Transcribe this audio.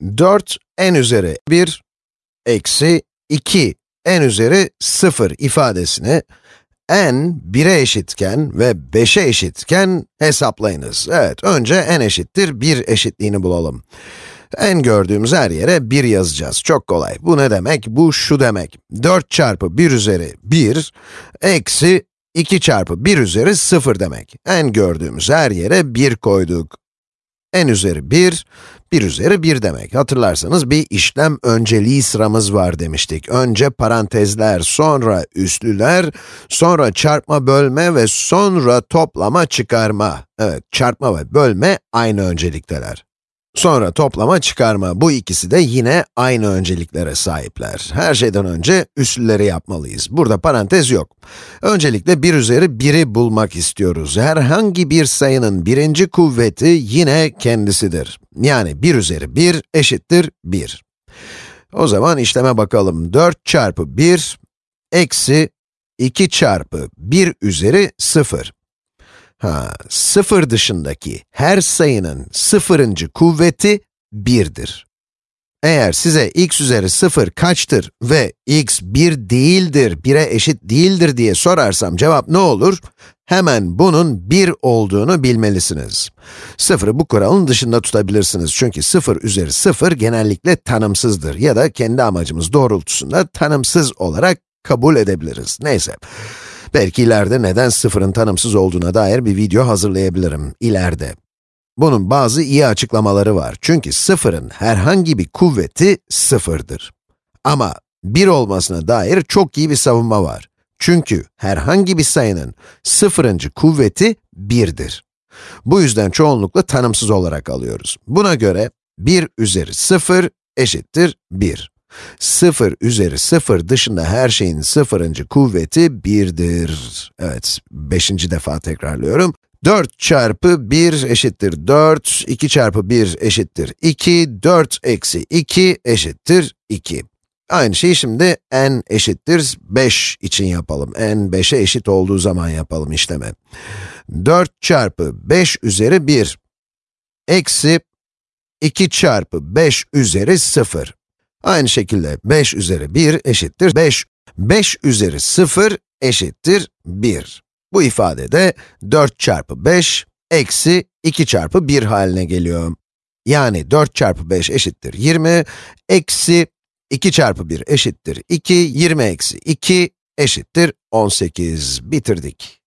4 n üzeri 1 eksi 2 n üzeri 0 ifadesini n 1'e eşitken ve 5'e eşitken hesaplayınız. Evet, önce n eşittir 1 eşitliğini bulalım. n gördüğümüz her yere 1 yazacağız. Çok kolay. Bu ne demek? Bu şu demek. 4 çarpı 1 üzeri 1 eksi 2 çarpı 1 üzeri 0 demek. n gördüğümüz her yere 1 koyduk n üzeri 1, 1 üzeri 1 demek. Hatırlarsanız bir işlem önceliği sıramız var demiştik. Önce parantezler, sonra üslüler, sonra çarpma bölme ve sonra toplama çıkarma. Evet, çarpma ve bölme aynı öncelikteler. Sonra toplama çıkarma, bu ikisi de yine aynı önceliklere sahipler. Her şeyden önce üslüleri yapmalıyız. Burada parantez yok. Öncelikle 1 üzeri 1'i bulmak istiyoruz. Herhangi bir sayının birinci kuvveti yine kendisidir. Yani 1 üzeri 1 eşittir 1. O zaman işleme bakalım. 4 çarpı 1 eksi 2 çarpı 1 üzeri 0. Ha, sıfır dışındaki her sayının sıfırıncı kuvveti 1'dir. Eğer size x üzeri 0 kaçtır ve x 1 değildir, 1'e eşit değildir diye sorarsam cevap ne olur? Hemen bunun 1 olduğunu bilmelisiniz. 0'ı bu kuralın dışında tutabilirsiniz çünkü 0 üzeri 0 genellikle tanımsızdır ya da kendi amacımız doğrultusunda tanımsız olarak kabul edebiliriz. Neyse. Belki ileride neden sıfırın tanımsız olduğuna dair bir video hazırlayabilirim, ileride. Bunun bazı iyi açıklamaları var. Çünkü sıfırın herhangi bir kuvveti sıfırdır. Ama 1 olmasına dair çok iyi bir savunma var. Çünkü herhangi bir sayının sıfırıncı kuvveti 1'dir. Bu yüzden çoğunlukla tanımsız olarak alıyoruz. Buna göre 1 üzeri 0 eşittir 1. 0 üzeri 0 dışında her şeyin sıfırıncı kuvveti 1'dir. Evet, beşinci defa tekrarlıyorum. 4 çarpı 1 eşittir 4, 2 çarpı 1 eşittir 2, 4 eksi 2 eşittir 2. Aynı şeyi şimdi n eşittir 5 için yapalım. n 5'e eşit olduğu zaman yapalım işlemi. 4 çarpı 5 üzeri 1 eksi 2 çarpı 5 üzeri 0. Aynı şekilde 5 üzeri 1 eşittir 5. 5 üzeri 0 eşittir 1. Bu ifade de 4 çarpı 5 eksi 2 çarpı 1 haline geliyor. Yani 4 çarpı 5 eşittir 20, eksi 2 çarpı 1 eşittir 2, 20 eksi 2 eşittir 18. Bitirdik.